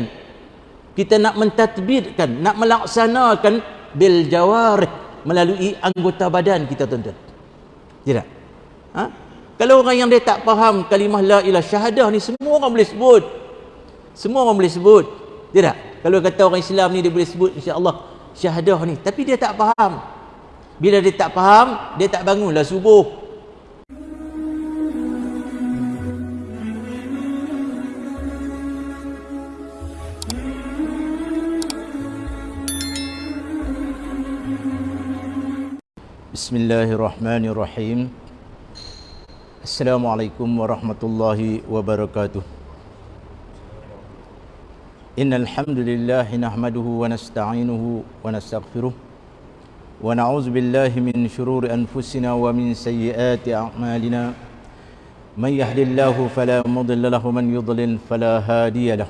menjadikan. Kita nak mentadbirkan nak melaksanakan bil jawarih melalui anggota badan kita tuan-tuan. Tidak ha? kalau orang yang dia tak faham kalimah la ilah syahadah ni semua orang boleh sebut. Semua orang boleh sebut. Tidak kalau kata orang Islam ni dia boleh sebut insya-Allah syahadah ni. Tapi dia tak faham. Bila dia tak faham dia tak bangunlah subuh بسم الله الرحمن الرحيم السلام عليكم ورحمة الله وبركاته إن الحمد لله نحمده ونستعينه ونستغفره ونعوذ بالله من شرور أنفسنا ومن سيئات أعمالنا من يهد الله فلا مضل له ومن يضلل فلا هادي له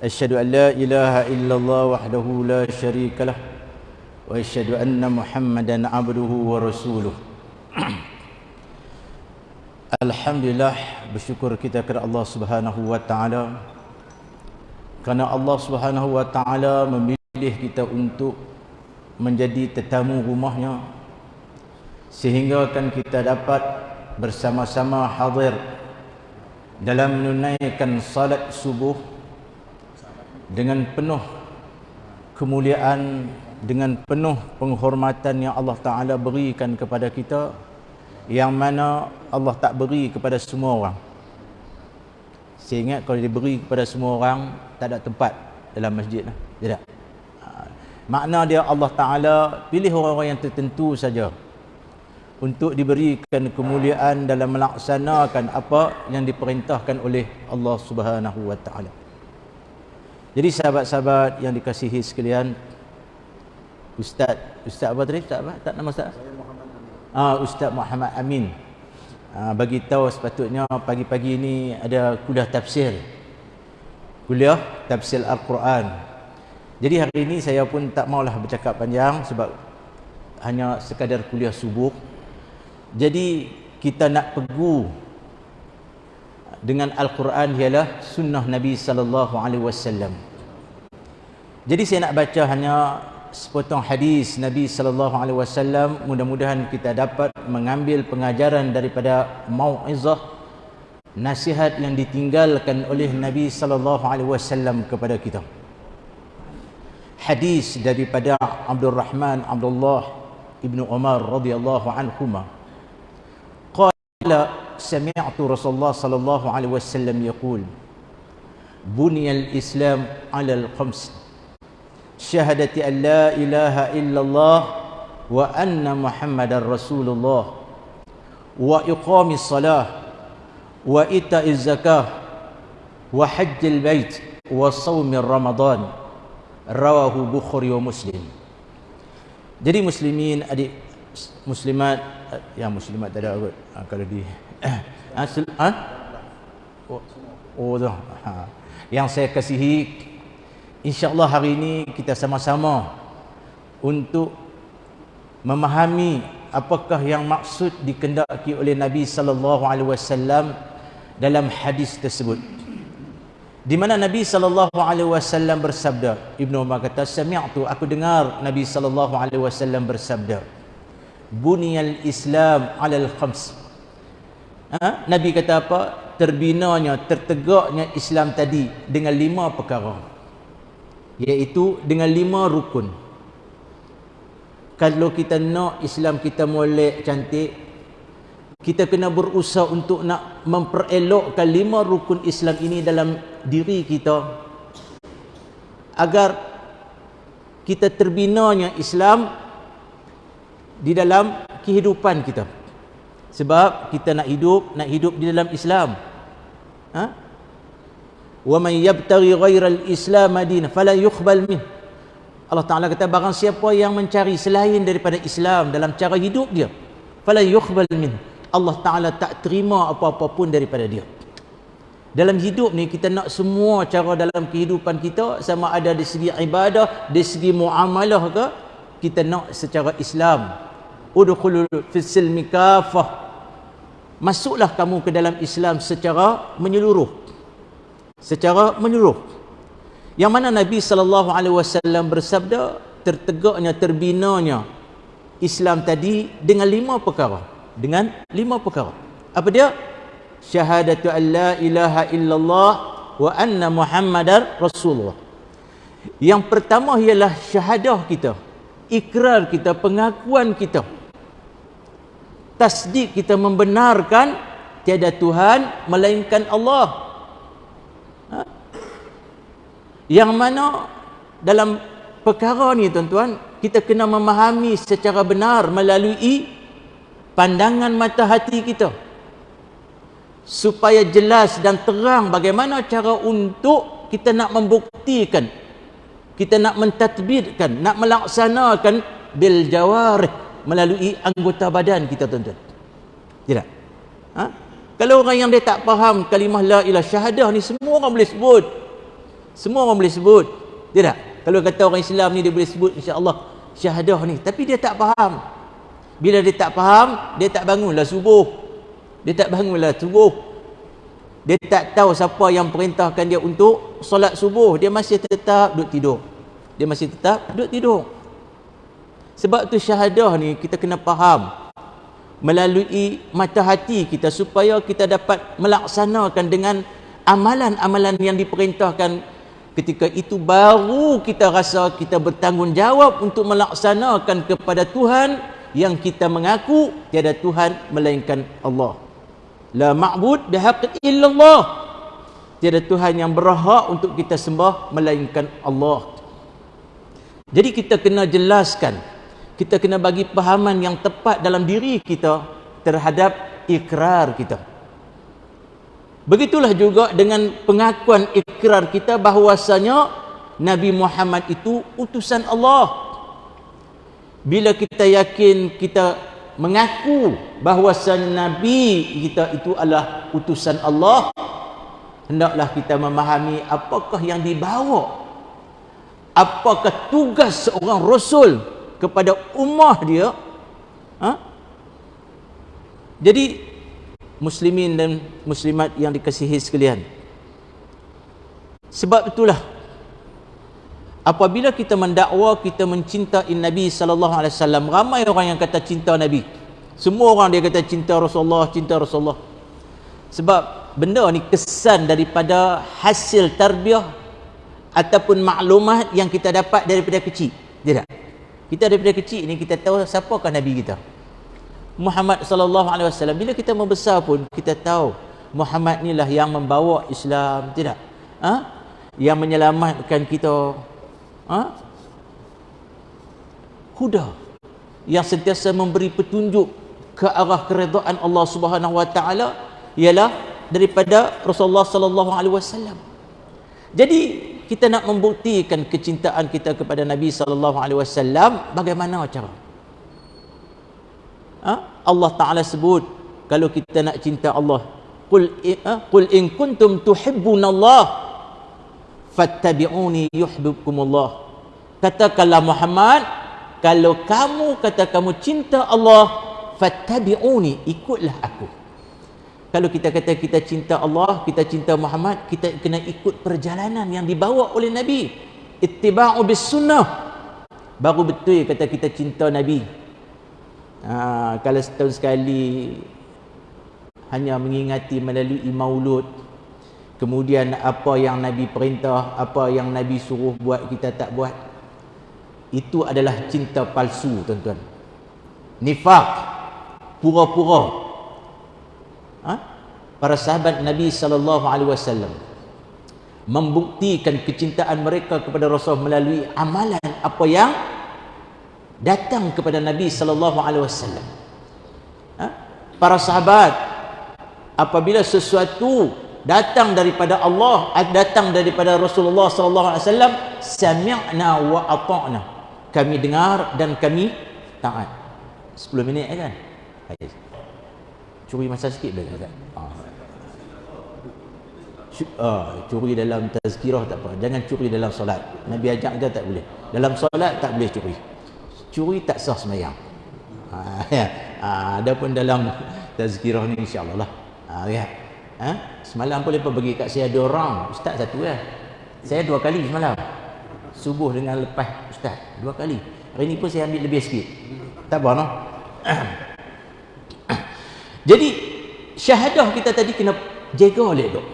أشهد أن لا إله إلا الله وحده لا شريك له واشهد ان محمدا عبده ورسوله Alhamdulillah bersyukur kita kepada Allah Subhanahu wa taala kerana Allah Subhanahu wa taala memilih kita untuk menjadi tetamu rumahnya sehingga kan kita dapat bersama-sama hadir dalam menunaikan salat subuh dengan penuh kemuliaan dengan penuh penghormatan yang Allah Ta'ala berikan kepada kita yang mana Allah tak beri kepada semua orang saya ingat kalau diberi kepada semua orang tak ada tempat dalam masjid lah. tidak ha. makna dia Allah Ta'ala pilih orang-orang yang tertentu saja untuk diberikan kemuliaan dalam melaksanakan apa yang diperintahkan oleh Allah Subhanahu Wa Ta'ala jadi sahabat-sahabat yang dikasihi sekalian Ustaz Ustaz apa tadi? Ustaz apa? Tak nama Ustaz? Saya Muhammad Amin. Ah, Ustaz Muhammad Amin. Ah, bagi tahu sepatutnya pagi-pagi ini ada kuliah tafsir. Kuliah tafsir Al-Quran. Jadi hari ini saya pun tak maulah bercakap panjang sebab hanya sekadar kuliah subuh. Jadi kita nak pegu dengan Al-Quran ialah sunnah Nabi sallallahu alaihi wasallam. Jadi saya nak baca hanya sepotong hadis Nabi sallallahu alaihi wasallam mudah-mudahan kita dapat mengambil pengajaran daripada mauizah nasihat yang ditinggalkan oleh Nabi sallallahu alaihi wasallam kepada kita. Hadis daripada Abdul Rahman Abdullah ibnu Umar radhiyallahu anhuma. Qala sami'tu Rasulullah sallallahu alaihi wasallam yaqul buniyal islam ala al-khams syahadati an la ilaha illallah wa anna muhammadar rasulullah. Wa iqamis salah wa ita'iz zakah wa hajjil bait wa shaumir ramadan rawahu bukhari wa muslim. Jadi muslimin adik muslimat ya muslimat tak ada kot ha, ah, kalau di ha, ha? oh, oh ha. yang saya kasihi InsyaAllah hari ini kita sama-sama untuk memahami apakah yang maksud dikendaki oleh Nabi sallallahu alaihi wasallam dalam hadis tersebut. Di mana Nabi sallallahu alaihi wasallam bersabda, Ibnu Umar kata, "Sami'tu aku dengar Nabi sallallahu alaihi wasallam bersabda, Buniyal Islam 'alal khams." Ha? Nabi kata apa? Terbinanya, tertegaknya Islam tadi dengan lima perkara iaitu dengan lima rukun. Kalau kita nak Islam kita molek cantik kita kena berusaha untuk nak memperelokkan lima rukun Islam ini dalam diri kita agar kita terbinanya Islam di dalam kehidupan kita. Sebab kita nak hidup nak hidup di dalam Islam. Ha? Man yabtaghi ghairal islam madina fala yuqbal min Allah Taala kata barang siapa yang mencari selain daripada Islam dalam cara hidup dia fala yuqbal min Allah Taala tak terima apa-apa pun daripada dia. Dalam hidup ni kita nak semua cara dalam kehidupan kita sama ada dari segi ibadah dari segi muamalah ke kita nak secara Islam. Udkhulul fis silmi kafah masuklah kamu ke dalam Islam secara menyeluruh secara menyeluruh Yang mana Nabi sallallahu alaihi wasallam bersabda tertegaknya terbinanya Islam tadi dengan lima perkara. Dengan lima perkara. Apa dia? Syahadatu an la ilaha illallah wa anna Muhammadar Rasulullah. Yang pertama ialah syahadah kita. Ikrar kita, pengakuan kita. Tasdik kita membenarkan tiada Tuhan melainkan Allah. Ha? Yang mana dalam perkara ni tuan-tuan, kita kena memahami secara benar melalui pandangan mata hati kita. Supaya jelas dan terang bagaimana cara untuk kita nak membuktikan kita nak mentadbirkan nak melaksanakan bil jawarih melalui anggota badan kita tuan-tuan. Tidak? Ha? kalau orang yang dia tak faham kalimah la ilah syahadah ni semua orang boleh sebut semua orang boleh sebut. Tidak kalau kata orang Islam ni dia boleh sebut insya-Allah syahadah ni. Tapi dia tak faham. Bila dia tak faham dia tak bangunlah subuh. Dia tak bangunlah subuh dia tak tahu siapa yang perintahkan dia untuk solat subuh. Dia masih tetap duduk tidur. Dia masih tetap duduk tidur. Sebab tu syahadah ni kita kena faham. Melalui mata hati kita supaya kita dapat melaksanakan dengan amalan-amalan yang diperintahkan ketika itu baru kita rasa kita bertanggungjawab untuk melaksanakan kepada Tuhan yang kita mengaku tiada Tuhan melainkan Allah. La ma'bud bihaq illallah. Tiada Tuhan yang berhak untuk kita sembah melainkan Allah. Jadi kita kena jelaskan kita kena bagi pahaman yang tepat dalam diri kita terhadap ikrar kita Begitulah juga dengan pengakuan ikrar kita bahawasanya Nabi Muhammad itu utusan Allah. Bila kita yakin kita mengaku bahawasanya Nabi kita itu adalah utusan Allah, hendaklah kita memahami apakah yang dibawa. Apakah tugas seorang rasul kepada ummah dia? Ha? Jadi muslimin dan muslimat yang dikasihi sekalian. Sebab itulah apabila kita mendakwa kita mencintai Nabi sallallahu alaihi wasallam, ramai orang yang kata cinta Nabi. Semua orang dia kata cinta Rasulullah, cinta Rasulullah. Sebab benda ni kesan daripada hasil tarbiyah ataupun maklumat yang kita dapat daripada kecil. Tidak. Kita daripada kecil ni kita tahu siapakah Nabi kita. Muhammad sallallahu alaihi wasallam bila kita membesar pun kita tahu Muhammad inilah yang membawa Islam tidak? Ha? yang menyelamatkan kita. Ha? huda. Yang sentiasa memberi petunjuk ke arah keredaan Allah Subhanahu wa taala ialah daripada Rasulullah sallallahu alaihi wasallam. Jadi kita nak membuktikan kecintaan kita kepada Nabi sallallahu alaihi wasallam bagaimana cara ha? Allah Taala sebut kalau kita nak cinta Allah qul ha? qul in kuntum tuhibbunallah fattabi'uni yuhibbukumullah. Katakanlah Muhammad kalau kamu kata kamu cinta Allah fattabi'uni ikutlah aku. Kalau kita kata kita cinta Allah kita cinta Muhammad kita kena ikut perjalanan yang dibawa oleh Nabi. Ittiba'u bis sunnah. Baru betul kata kita cinta Nabi ha, kalau setahun sekali hanya mengingati melalui maulud kemudian apa yang Nabi perintah apa yang Nabi suruh buat kita tak buat itu adalah cinta palsu tuan-tuan nifak pura-pura ha? para sahabat Nabi wasallam membuktikan kecintaan mereka kepada Rasul melalui amalan apa yang datang kepada Nabi sallallahu alaihi wasallam. Ha? Para sahabat apabila sesuatu datang daripada Allah datang daripada Rasulullah sallallahu alaihi wasallam sami'na wa ata'na. Kami dengar dan kami taat. 10 minit kan? Curi masa sikit boleh tak? Uh, curi dalam tazkirah tak apa jangan curi dalam solat Nabi ajak kita tak boleh dalam solat tak boleh curi curi tak sah semayang ha, ya. ha, ada pun dalam tazkirah ni insyaAllah lah ha, ya. ha? semalam pun lepas bagi kat saya ada orang ustaz satu ya. Saya dua kali semalam. Subuh dengan lepas ustaz. Dua kali. Hari ni pun saya ambil lebih sikit. Tak apa no. Jadi syahadah kita tadi kena jaga oleh dok.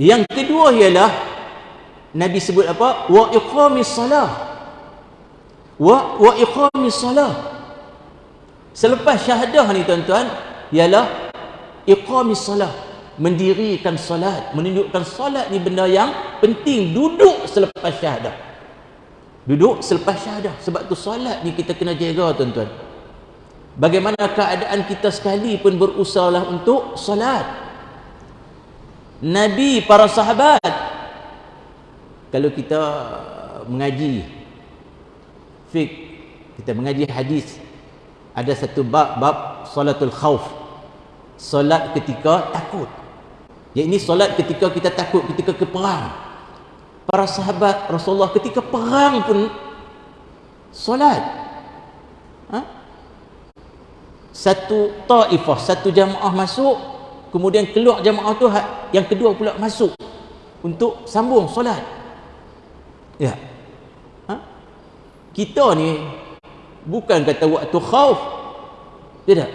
Yang kedua ialah Nabi sebut apa? Wa iqamis salah. Wa wa iqamis salah. Selepas syahadah ni tuan-tuan ialah iqamis salah mendirikan solat menunjukkan solat ni benda yang penting. Duduk selepas syahadah. Duduk selepas syahadah. Sebab tu solat ni kita kena jaga tuan-tuan. Bagaimana keadaan kita sekali pun berusahalah untuk solat Nabi para sahabat. Kalau kita mengaji fik kita mengaji hadis ada satu bab bab solatul khauf solat ketika takut ini solat ketika kita takut, ketika ke perang. Para sahabat Rasulullah ketika perang pun solat. Ha? Satu ta'ifah, satu jamaah masuk, kemudian keluar jamaah tu yang kedua pula masuk untuk sambung solat. Ya. Kita ni bukan kata waktu khauf. Tidak.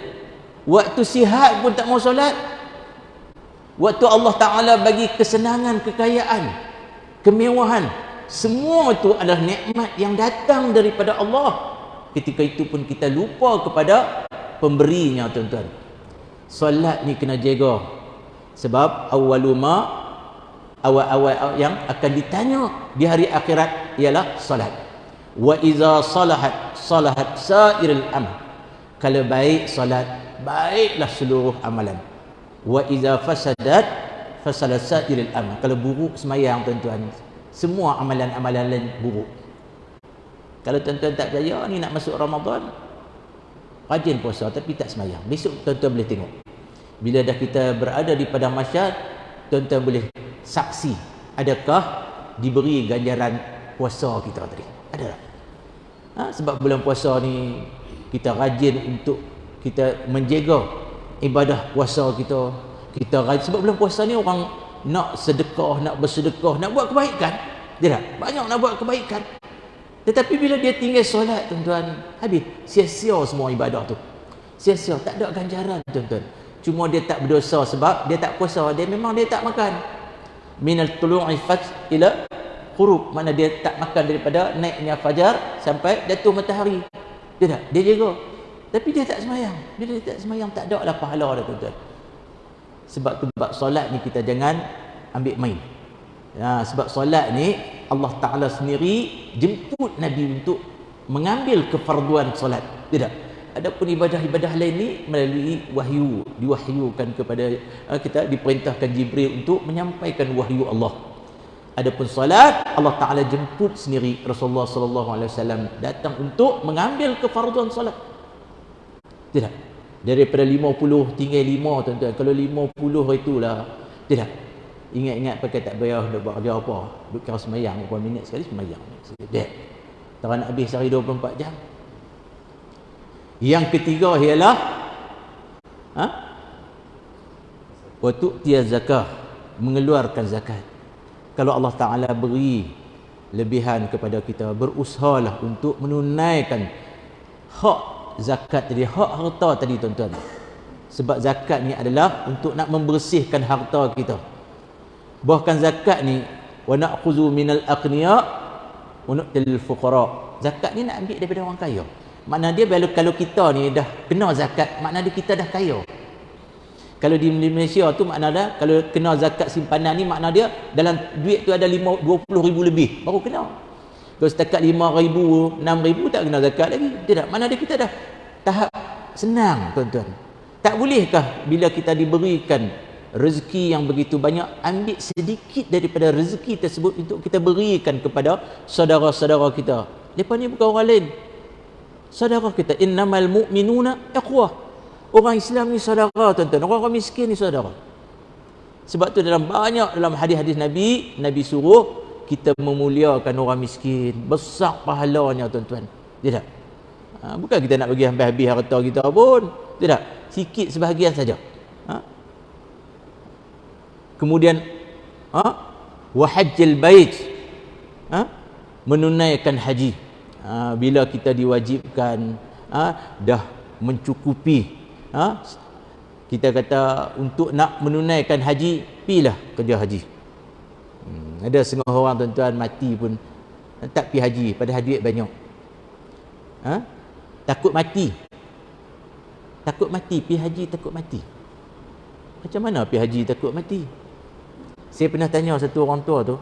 Waktu sihat pun tak mau solat, Waktu Allah Ta'ala bagi kesenangan, kekayaan, kemewahan. Semua itu adalah nikmat yang datang daripada Allah. Ketika itu pun kita lupa kepada pemberinya tuan-tuan. Solat ni kena jaga. Sebab awaluma awal-awal yang akan ditanya di hari akhirat ialah solat. Wa iza salahat salahat sa'iril amal. Kalau baik solat, baiklah seluruh amalan. Wa iza fasadat fasadat sa'iril amal. Kalau buruk semayang tuan-tuan. Semua amalan-amalan lain buruk. Kalau tuan-tuan tak percaya ni nak masuk Ramadan rajin puasa tapi tak semayang. Besok tuan-tuan boleh tengok. Bila dah kita berada di padang masyar tuan-tuan boleh saksi adakah diberi ganjaran puasa kita tadi. Ada tak? Ha? sebab bulan puasa ni kita rajin untuk kita menjaga ibadah puasa kita. Kita rajin sebab bulan puasa ni orang nak sedekah nak bersedekah nak buat kebaikan. Dia tak banyak nak buat kebaikan. Tetapi bila dia tinggal solat tuan-tuan habis sia-sia semua ibadah tu. Sia-sia tak ada ganjaran tuan-tuan. Cuma dia tak berdosa sebab dia tak puasa dia memang dia tak makan. Minal tulu'i fat ila huruf mana dia tak makan daripada naiknya fajar sampai jatuh matahari dia tak dia jaga tapi dia tak semayang. Bila dia tak semayang, tak ada lah pahala dah tuan-tuan. Sebab tu bab solat ni kita jangan ambil main. Ya, sebab solat ni Allah Ta'ala sendiri jemput Nabi untuk mengambil kefarduan solat. Tidak. Adapun ibadah-ibadah lain ni melalui wahyu. Diwahyukan kepada uh, kita diperintahkan Jibril untuk menyampaikan wahyu Allah. Adapun solat Allah Taala jemput sendiri Rasulullah sallallahu alaihi wasallam datang untuk mengambil kefarduan solat. Tidak. Daripada 50 tinggal 5 tuan-tuan. Kalau 50 itulah. Tidak. Ingat-ingat pakai tak bayar nak buat apa. Duk kira semayang. Berapa minit sekali semayang. Tidak. Tak nak habis sehari 24 jam. Yang ketiga ialah. Ha? Waktu dia zakah. Mengeluarkan zakat. Kalau Allah Ta'ala beri lebihan kepada kita. Berusahalah untuk menunaikan hak zakat tadi hak harta tadi tuan-tuan. Sebab zakat ni adalah untuk nak membersihkan harta kita. Bahkan zakat ni wa na'khudhu minal aghniya wa nu'til fuqara. Zakat ni nak ambil daripada orang kaya. Makna dia kalau kalau kita ni dah kena zakat makna dia kita dah kaya kalau di Malaysia tu makna dah kalau kena zakat simpanan ni makna dia dalam duit tu ada 5 20 ribu lebih baru kena kalau setakat lima ribu, enam ribu tak kena zakat lagi. Tidak. Mana ada kita dah tahap senang tuan-tuan. Tak bolehkah bila kita diberikan rezeki yang begitu banyak ambil sedikit daripada rezeki tersebut untuk kita berikan kepada saudara-saudara kita. Lepas ni bukan orang lain. Saudara kita innamal mu'minuna ikhwah. Orang Islam ni saudara tuan-tuan. Orang-orang miskin ni saudara. Sebab tu dalam banyak dalam hadis-hadis Nabi, Nabi suruh kita memuliakan orang miskin besar pahalanya tuan-tuan tidak ha, bukan kita nak bagi habis-habis harta kita pun tidak sikit sebahagian saja ha? kemudian ha? wa hajjil bait ha? menunaikan haji ha? bila kita diwajibkan ha? dah mencukupi ha? kita kata untuk nak menunaikan haji pilah kerja haji. Hmm, ada setengah orang tuan-tuan mati pun tak pergi haji padahal duit banyak. Ha? takut mati. Takut mati pergi haji takut mati. Macam mana pergi haji takut mati? Saya pernah tanya satu orang tua tu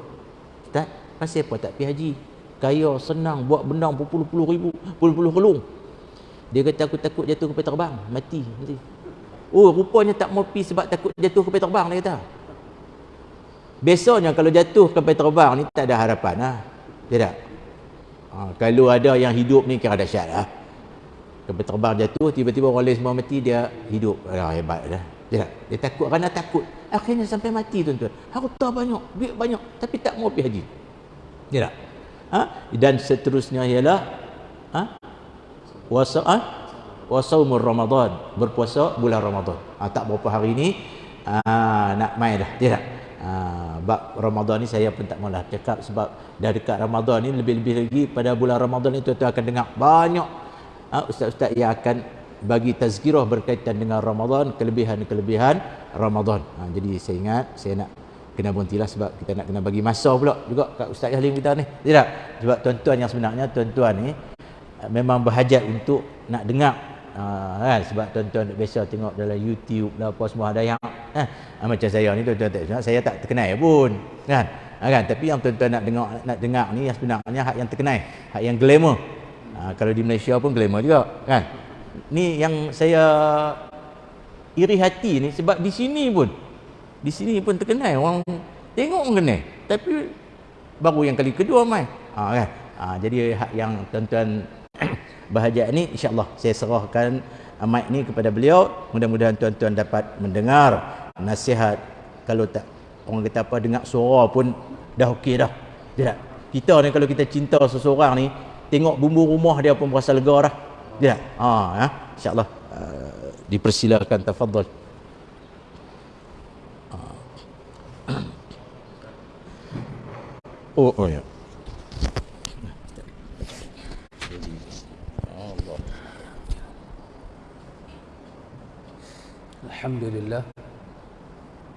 Ustaz pasal apa tak pergi haji? Kaya senang buat benda berpuluh-puluh ribu puluh-puluh kelung dia kata aku takut jatuh ke terbang mati mati Oh, rupanya tak mau pergi sebab takut jatuh ke terbang dia kata. Biasanya kalau jatuh ke terbang ni tak ada harapan lah. Tidak. Ha, kalau ada yang hidup ni kira dahsyat lah. Kapal terbang jatuh, tiba-tiba orang lain semua mati, dia hidup. Ah, hebat dah. Tidak. Dia takut kerana takut. Akhirnya sampai mati tuan-tuan. Harta banyak, duit banyak. Tapi tak mau pergi haji. Tidak. Ha? Dan seterusnya ialah ha? Wasa, ha? wasaumur Ramadan berpuasa bulan Ramadan. Ha, tak berapa hari ni ha, nak main dah. Tidak. Ha, bab Ramadan ni saya pun tak maulah cakap sebab dah dekat Ramadan ni lebih-lebih lagi pada bulan Ramadan itu tuan akan dengar banyak ha, ustaz-ustaz yang akan bagi tazkirah berkaitan dengan Ramadan, kelebihan-kelebihan Ramadan. Ha, jadi saya ingat saya nak kena berhentilah sebab kita nak kena bagi masa pula juga kat Ustaz Halim kita ni. Tidak. Sebab tuan-tuan yang sebenarnya tuan-tuan ni memang berhajat untuk nak dengar. Ha, kan? Sebab tuan-tuan biasa tengok dalam YouTube lah apa semua ada yang ha, macam saya ni tuan-tuan tak saya tak terkenal pun kan? Ha, kan? Tapi yang tuan-tuan nak dengar nak dengar ni yang sebenarnya hak yang terkenal hak yang glamour. Ha, kalau di Malaysia pun glamour juga kan? Ni yang saya iri hati ni sebab di sini pun di sini pun terkenal orang tengok pun kenal. Tapi baru yang kali kedua mai. Ha, kan? Ha, jadi hak yang tuan-tuan bahagian ini insyaAllah saya serahkan mic ni kepada beliau. Mudah-mudahan tuan-tuan dapat mendengar nasihat. Kalau tak orang kata apa dengar suara pun dah okey dah. Tidak. Kita ni kalau kita cinta seseorang ni tengok bumbu rumah dia pun berasa lega dah. Tidak. Ha ya. Insyaallah uh, dipersilakan. Tafadhal oh oh ya Alhamdulillah.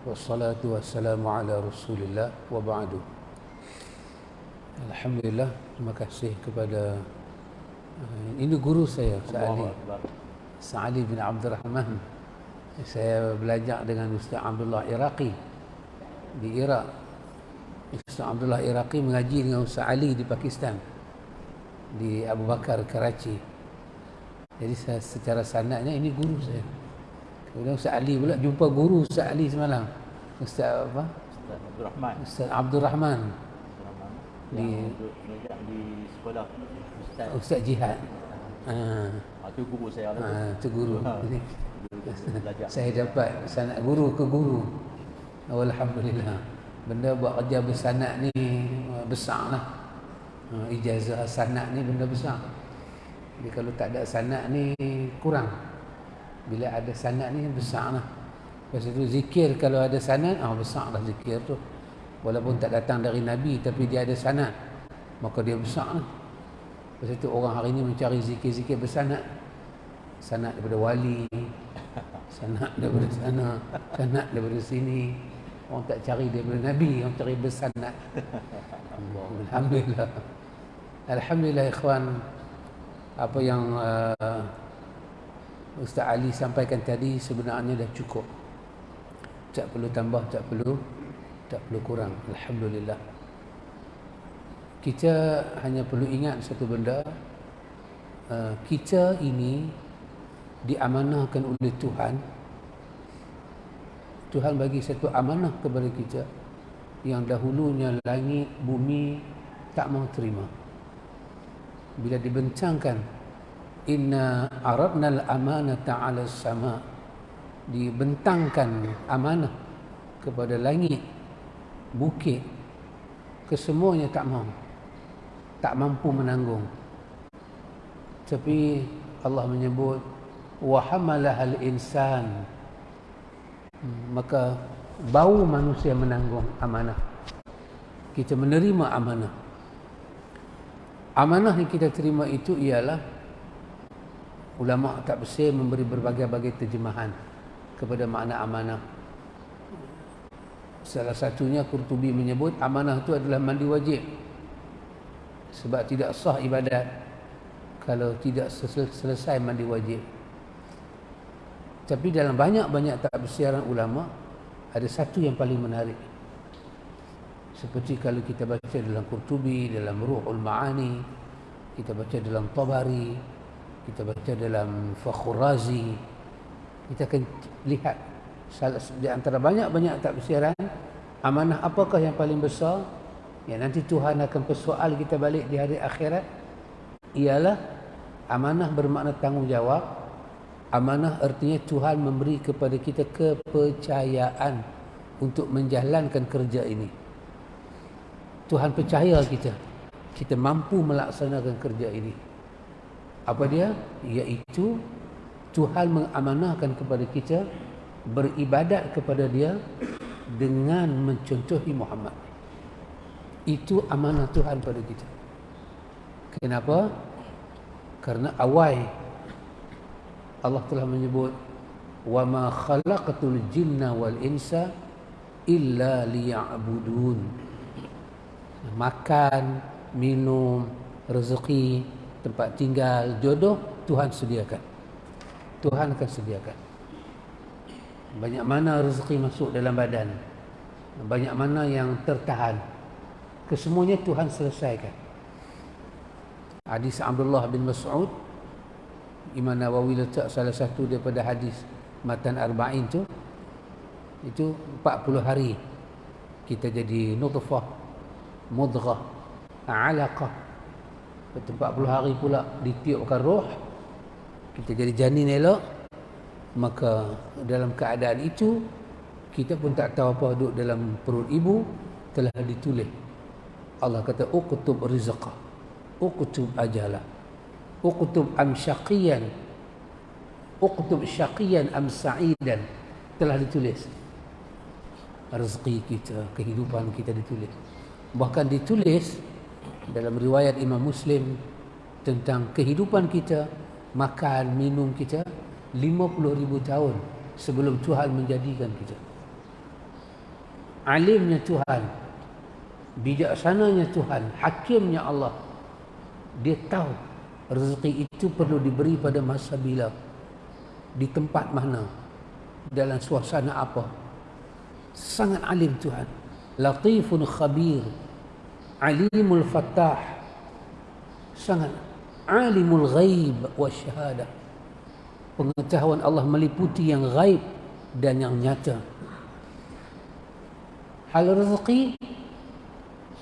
Wassalatu wassalamu ala rasulillah. Wa ba'du. Alhamdulillah. Terima kasih kepada uh, Ini guru saya Sa'ali Sa'ali bin Abdul Rahman Saya belajar dengan Ustaz Abdullah Iraqi Di Iraq. Ustaz Abdullah Iraqi mengaji dengan Ustaz Ali di Pakistan Di Abu Bakar, Karachi. Jadi saya, secara sanatnya ini guru saya Kemudian Ustaz Ali pula jumpa guru Ustaz Ali semalam. Ustaz apa? Ustaz Abdul Rahman. Ustaz Abdul Rahman. Di di sekolah Ustaz Ustaz Jihad. Ha. Ah, guru saya lah. Ha, itu guru. Ha. saya dapat sanad guru ke guru. Alhamdulillah. Benda buat kerja bersanad ni besar lah. Ha, ijazah sanad ni benda besar. Jadi kalau tak ada sanad ni kurang bila ada sanad ni besar lah. Lepas itu zikir kalau ada sanad ah besar lah zikir tu. Walaupun tak datang dari Nabi tapi dia ada sanad maka dia besar lah. Lepas itu orang hari ini mencari zikir-zikir bersanad. Sanad daripada wali sanad daripada sana sanad daripada sini. Orang tak cari daripada Nabi orang cari bersanad. Alhamdulillah. Alhamdulillah ikhwan. Apa yang uh, Ustaz Ali sampaikan tadi sebenarnya dah cukup. Tak perlu tambah, tak perlu tak perlu kurang. Alhamdulillah. Kita hanya perlu ingat satu benda. Uh, kita ini diamanahkan oleh Tuhan. Tuhan bagi satu amanah kepada kita yang dahulunya langit, bumi tak mau terima. Bila dibencangkan inna aradna al-amanata 'ala sama. Dibentangkan amanah kepada langit bukit kesemuanya tak mau tak mampu menanggung. Tapi Allah menyebut wa hamalaha al-insan maka bau manusia menanggung amanah. Kita menerima amanah. Amanah yang kita terima itu ialah ulama bersih memberi berbagai-bagai terjemahan kepada makna amanah. Salah satunya Qurtubi menyebut amanah itu adalah mandi wajib. Sebab tidak sah ibadat kalau tidak selesai mandi wajib. Tapi dalam banyak-banyak tak bersiaran ulama ada satu yang paling menarik seperti kalau kita baca dalam Qurtubi, dalam Ruhul Ma'ani, kita baca dalam Tabari, kita baca dalam Fakhur Razi, kita akan lihat di antara banyak-banyak tak bersiaran, amanah apakah yang paling besar? Yang nanti Tuhan akan persoal kita balik di hari akhirat. Ialah amanah bermakna tanggungjawab. Amanah artinya Tuhan memberi kepada kita kepercayaan untuk menjalankan kerja ini. Tuhan percaya kita. Kita mampu melaksanakan kerja ini apa dia? Iaitu Tuhan mengamanahkan kepada kita beribadat kepada dia dengan mencontohi Muhammad. Itu amanah Tuhan pada kita. Kenapa? Karena awal Allah telah menyebut wa ma khalaqatul jinna wal insa illa liya'budun. Makan, minum, rezeki, tempat tinggal, jodoh Tuhan sediakan. Tuhan akan sediakan. Banyak mana rezeki masuk dalam badan. Banyak mana yang tertahan. Kesemuanya Tuhan selesaikan. Hadis Abdullah bin Mas'ud Imam Nawawi letak salah satu daripada hadis Matan Arba'in tu itu 40 hari kita jadi nutfah mudghah alaqah 40 hari pula ditiupkan roh kita jadi janin elok. Maka dalam keadaan itu kita pun tak tahu apa duduk dalam perut ibu telah ditulis. Allah kata uktub rizqah uktub ajalah uktub am syaqiyan uktub syaqiyan am sa'idan. Telah ditulis. Rezeki kita kehidupan kita ditulis. Bahkan ditulis dalam riwayat Imam Muslim tentang kehidupan kita makan minum kita 50 ribu tahun sebelum Tuhan menjadikan kita. Alimnya Tuhan bijaksananya Tuhan hakimnya Allah. Dia tahu rezeki itu perlu diberi pada masa bila di tempat mana dalam suasana apa. Sangat alim Tuhan. Latifun khabir alimul fattah. Sangat alimul ghaib wa syahada. Pengetahuan Allah meliputi yang ghaib dan yang nyata. Hal rezeki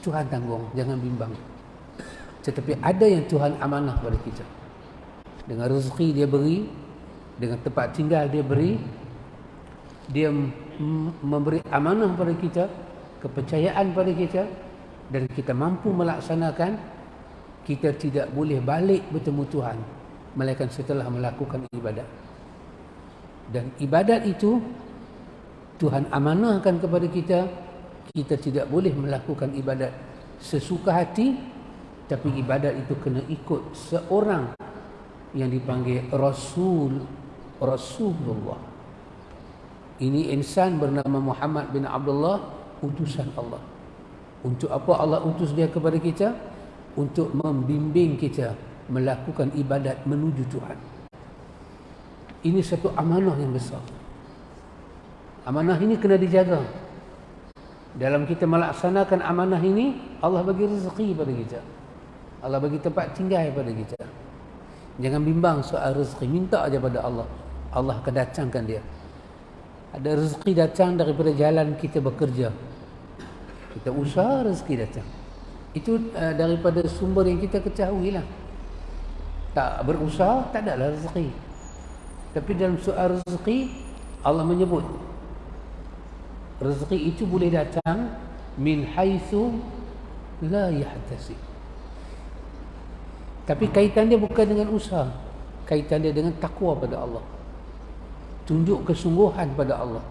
Tuhan tanggung jangan bimbang. Tetapi ada yang Tuhan amanah pada kita. Dengan rezeki dia beri dengan tempat tinggal dia beri dia memberi amanah pada kita kepercayaan pada kita dan kita mampu melaksanakan kita tidak boleh balik bertemu Tuhan melainkan setelah melakukan ibadat dan ibadat itu Tuhan amanahkan kepada kita kita tidak boleh melakukan ibadat sesuka hati tapi ibadat itu kena ikut seorang yang dipanggil Rasul Rasulullah ini insan bernama Muhammad bin Abdullah utusan Allah. Untuk apa Allah utus dia kepada kita? Untuk membimbing kita melakukan ibadat menuju Tuhan. Ini satu amanah yang besar. Amanah ini kena dijaga. Dalam kita melaksanakan amanah ini, Allah bagi rezeki pada kita. Allah bagi tempat tinggal pada kita. Jangan bimbang soal rezeki. Minta aja pada Allah. Allah akan datangkan dia. Ada rezeki datang daripada jalan kita bekerja. Kita usaha rezeki datang. Itu uh, daripada sumber yang kita ketahui lah. Tak berusaha, tak ada lah rezeki. Tapi dalam soal rezeki, Allah menyebut. Rezeki itu boleh datang min haithu la yahtasib. Tapi kaitan dia bukan dengan usaha. Kaitan dia dengan takwa pada Allah tunjuk kesungguhan pada Allah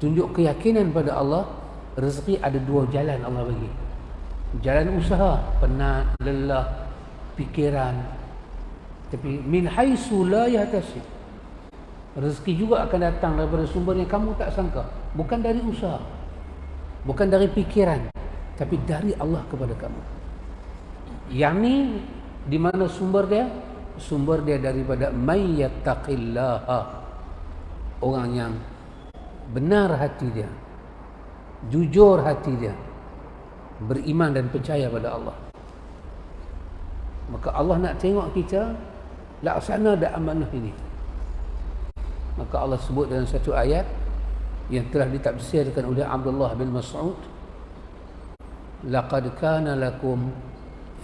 tunjuk keyakinan pada Allah rezeki ada dua jalan Allah bagi. Jalan usaha penat lelah fikiran. Tapi min haisu la yahtasib. Rezeki juga akan datang daripada sumber yang kamu tak sangka. Bukan dari usaha. Bukan dari fikiran. Tapi dari Allah kepada kamu. Yang ni di mana sumber dia? Sumber dia daripada orang yang benar hati dia jujur hati dia. Beriman dan percaya pada Allah. Maka Allah nak tengok kita laksana dah amanah ini. Maka Allah sebut dalam satu ayat yang telah ditafsirkan oleh Abdullah bin Mas'ud laqad kana lakum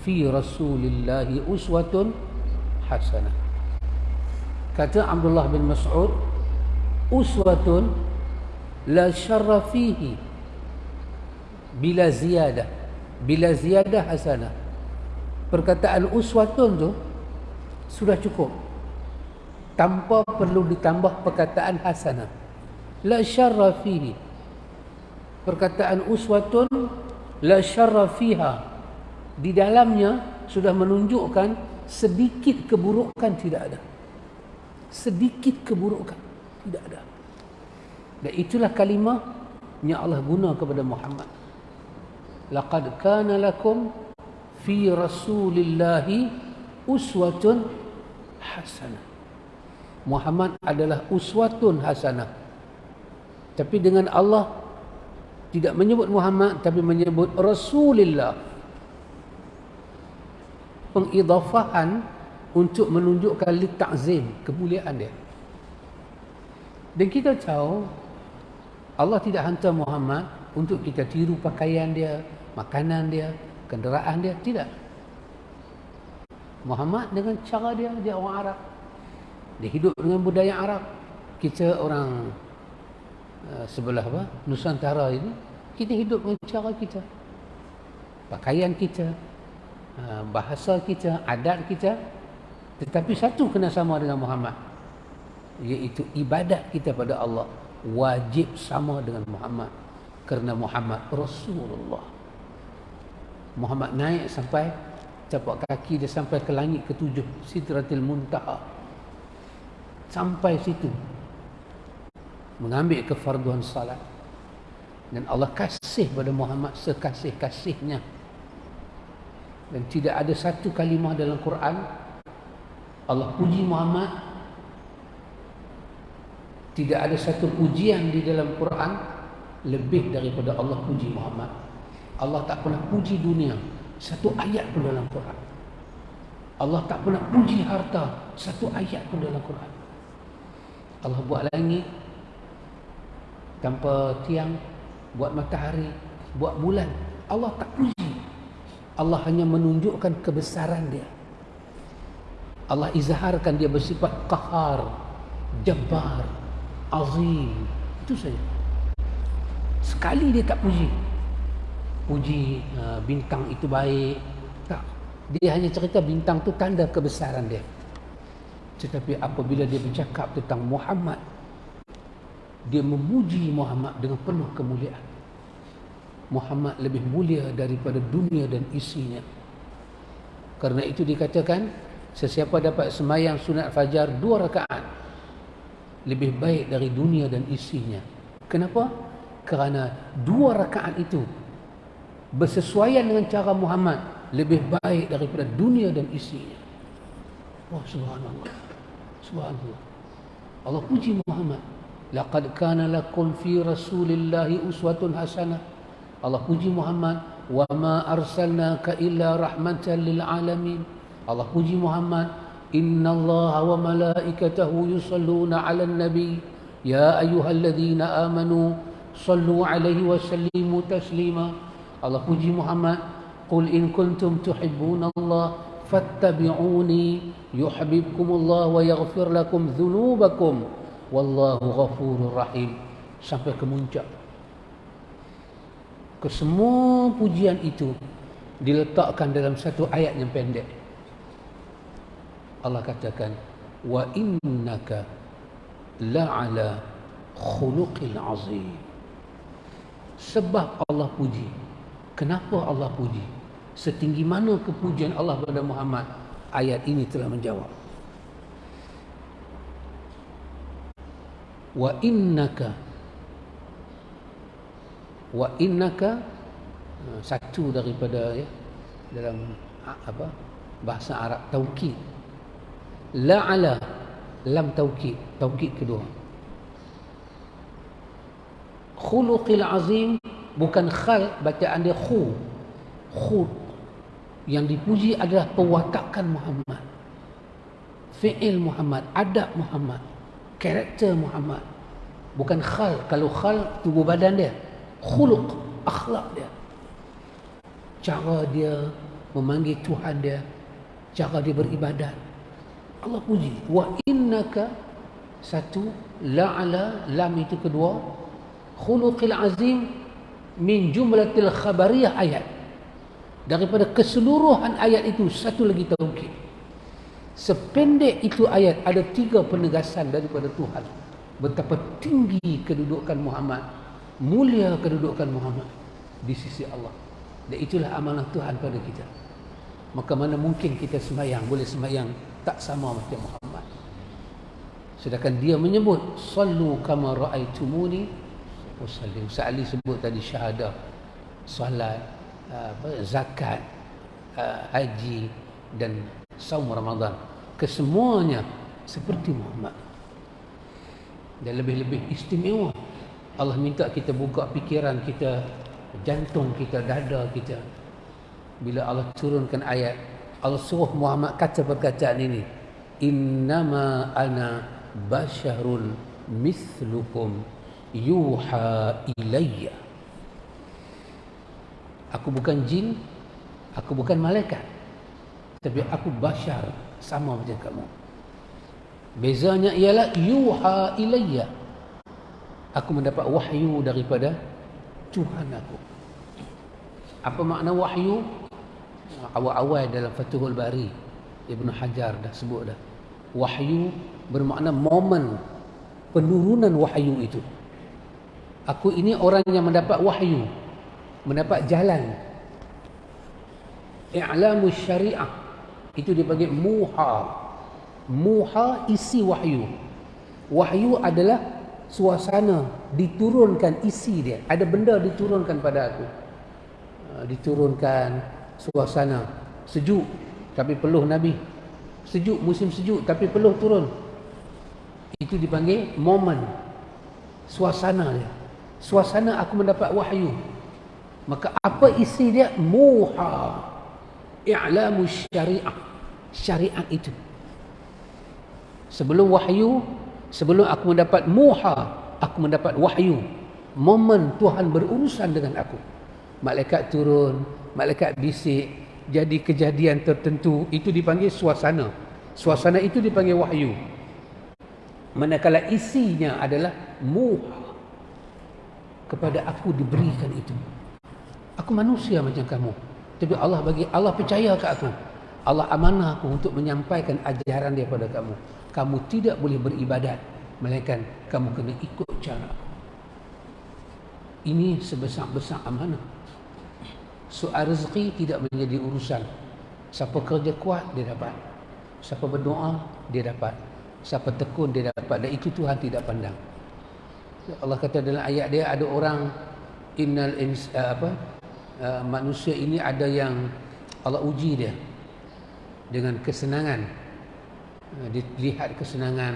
fi rasulillahi uswatun hasanah. Kata Abdullah bin Mas'ud uswatun la syarra fihi bila ziyadah. Bila ziyadah hasanah. Perkataan uswatun tu sudah cukup. Tanpa perlu ditambah perkataan hasanah. La syarra fihi. Perkataan uswatun la syarra fiha. Di dalamnya sudah menunjukkan sedikit keburukan tidak ada. Sedikit keburukan tidak ada. Dan itulah kalimah yang Allah guna kepada Muhammad laqad kana lakum fi rasulillahi uswatun hasanah. Muhammad adalah uswatun hasanah. Tapi dengan Allah tidak menyebut Muhammad tapi menyebut Rasulullah. Pengidafahan untuk menunjukkan li ta'zim kemuliaan dia. Dan kita tahu Allah tidak hantar Muhammad untuk kita tiru pakaian dia makanan dia, kenderaan dia, tidak. Muhammad dengan cara dia, dia orang Arab. Dia hidup dengan budaya Arab. Kita orang uh, sebelah apa? Nusantara ini, kita hidup dengan cara kita. Pakaian kita, uh, bahasa kita, adat kita. Tetapi satu kena sama dengan Muhammad. Iaitu ibadat kita pada Allah. Wajib sama dengan Muhammad. Kerana Muhammad Rasulullah. Muhammad naik sampai capak kaki dia sampai ke langit ketujuh Sidratil Muntaha. Sampai situ. Mengambil kefarduan salat. Dan Allah kasih pada Muhammad sekasih-kasihnya. Dan tidak ada satu kalimah dalam Quran Allah puji Muhammad. Tidak ada satu pujian di dalam Quran lebih daripada Allah puji Muhammad Allah tak pernah puji dunia satu ayat pun dalam Quran. Allah tak pernah puji harta satu ayat pun dalam Quran. Allah buat langit tanpa tiang, buat matahari, buat bulan. Allah tak puji. Allah hanya menunjukkan kebesaran dia. Allah izharkan dia bersifat qahar, jabbar, azim. Itu saja. Sekali dia tak puji puji uh, bintang itu baik. Tak. Dia hanya cerita bintang tu tanda kebesaran dia. Tetapi apabila dia bercakap tentang Muhammad dia memuji Muhammad dengan penuh kemuliaan. Muhammad lebih mulia daripada dunia dan isinya. Kerana itu dikatakan sesiapa dapat semayang sunat fajar dua rakaat lebih baik dari dunia dan isinya. Kenapa? Kerana dua rakaat itu bersesuaian dengan cara Muhammad lebih baik daripada dunia dan isinya. Oh subhanallah. Subhanallah. Allah puji Muhammad. Laqad kana lakum fi Rasulillahi uswatun hasanah. Allah puji Muhammad wa ma arsalnaka illa rahmatan lil alamin. Allah puji Muhammad Inna Allah wa malaikatahu yusalluna 'alan nabi ya ayyuhalladzina amanu sallu 'alaihi wa sallimu taslima Allah puji Muhammad Qul in kuntum tuhibbun Allah fattabi'uni yuhibbukumullah wa yaghfir lakum dhunubakum. Wallahu ghafurur rahim. Sampai ke muncak. Ke semua pujian itu diletakkan dalam satu ayat yang pendek. Allah katakan wa innaka la'ala khuluqil azim. Sebab Allah puji Kenapa Allah puji? setinggi mana kepujian Allah kepada Muhammad? Ayat ini telah menjawab. Wa innaka wa innaka ha, satu daripada ya dalam apa bahasa Arab taukid. La'ala lam taukid taukid kedua. Khuluqil azim bukan khal bacaan dia khu. Khu. Yang dipuji adalah pewatakan Muhammad. Fi'il Muhammad adab Muhammad karakter Muhammad. Bukan khal. Kalau khal tubuh badan dia. Khuluq akhlak dia. Cara dia memanggil Tuhan dia. Cara dia beribadat. Allah puji. Wa innaka satu la'ala lam itu kedua. Khuluqil azim min jumlatil khabariyah ayat daripada keseluruhan ayat itu satu lagi taukid Sependek itu ayat ada tiga penegasan daripada Tuhan. Betapa tinggi kedudukan Muhammad. Mulia kedudukan Muhammad di sisi Allah. Dan itulah amanah Tuhan pada kita. Maka mana mungkin kita semayang, boleh semayang tak sama macam Muhammad. Sedangkan dia menyebut, Sallu kama ra'aitumuni usalli. Ustaz Ali sebut tadi syahadah, salat, zakat, haji dan saum Ramadan. Kesemuanya seperti Muhammad. Dan lebih-lebih istimewa. Allah minta kita buka fikiran kita jantung kita dada kita. Bila Allah turunkan ayat Allah suruh Muhammad kata perkataan ini innama ana basyarun mithlukum yuha ilayya. Aku bukan jin aku bukan malaikat. Tapi aku basyar sama macam kamu. Bezanya ialah yuha ilayya. Aku mendapat wahyu daripada Tuhan aku. Apa makna wahyu? Awal-awal dalam Fathul Bari Ibn Hajar dah sebut dah. Wahyu bermakna momen penurunan wahyu itu aku ini orang yang mendapat wahyu mendapat jalan. I'lamu syariah. Itu dipanggil muha. Muha isi wahyu. Wahyu adalah suasana diturunkan isi dia. Ada benda diturunkan pada aku. Ha, diturunkan suasana. Sejuk tapi peluh nabi. Sejuk musim sejuk tapi peluh turun. Itu dipanggil momen. Suasana dia suasana aku mendapat wahyu. Maka apa isi dia? Muha. I'lamu syariah. Syariat itu. Sebelum wahyu sebelum aku mendapat muha aku mendapat wahyu. Momen Tuhan berurusan dengan aku. Malaikat turun malaikat bisik jadi kejadian tertentu itu dipanggil suasana. Suasana itu dipanggil wahyu. Manakala isinya adalah muha kepada aku diberikan itu aku manusia macam kamu tapi Allah bagi Allah percaya ke aku Allah amanah aku untuk menyampaikan ajaran dia pada kamu. Kamu tidak boleh beribadat. Melainkan kamu kena ikut cara Ini sebesar-besar amanah. Soal rezeki tidak menjadi urusan. Siapa kerja kuat, dia dapat. Siapa berdoa, dia dapat. Siapa tekun, dia dapat. Dan itu Tuhan tidak pandang. Allah kata dalam ayat dia, ada orang innal ins, uh, apa uh, manusia ini ada yang Allah uji dia dengan kesenangan. Eh, dilihat kesenangan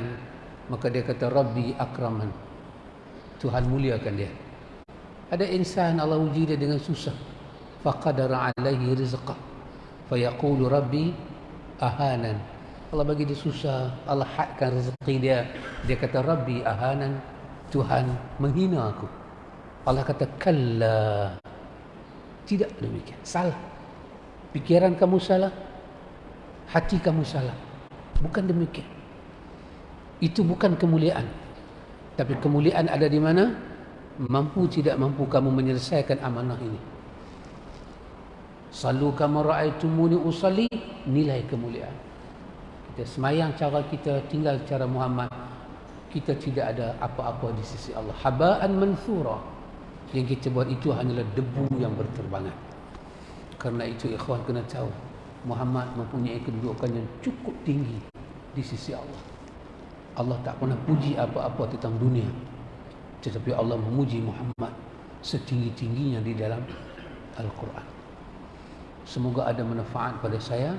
maka dia kata Rabbi akraman. Tuhan muliakan dia. Ada insan Allah uji dia dengan susah. Faqadara alaihi rizqah fayaqulu Rabbi ahanan. Allah bagi dia susah Allah hadkan rezeki dia. Dia kata Rabbi ahanan Tuhan menghina aku Allah kata kalla tidak demikian salah pikiran kamu salah hati kamu salah. Bukan demikian. Itu bukan kemuliaan. Tapi kemuliaan ada di mana? Mampu tidak mampu kamu menyelesaikan amanah ini. Salu kama ra'aitumuni usalli nilai kemuliaan. Kita semayang cara kita tinggal cara Muhammad. Kita tidak ada apa-apa di sisi Allah. Haba'an manthura. Yang kita buat itu hanyalah debu yang berterbangan. Karena itu ikhwan kena tahu Muhammad mempunyai kedudukan yang cukup tinggi di sisi Allah. Allah tak pernah puji apa-apa tentang dunia. Tetapi Allah memuji Muhammad setinggi-tingginya di dalam Al-Quran. Semoga ada manfaat pada saya,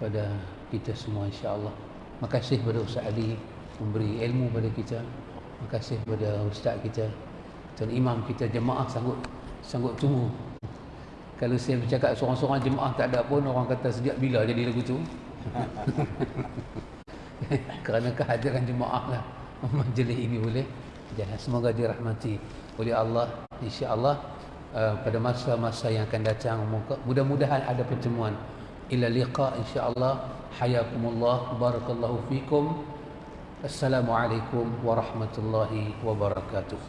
pada kita semua insya-Allah. Makasih kepada Ustaz Ali memberi ilmu pada kita. Makasih kepada ustaz kita dan imam kita jemaah sanggup sanggup tunggu. Kalau saya bercakap seorang-seorang jemaah tak ada pun orang kata sejak bila jadi lagu tu? Kerana kehadiran jemaah lah. Majlis ini boleh. Jalan semoga dirahmati oleh Allah insya-Allah uh, pada masa-masa yang akan datang mudah-mudahan ada pertemuan. Ila liqa insya-Allah. Hayakumullah. Barakallahu fikum assalamualaikum warahmatullahi wabarakatuh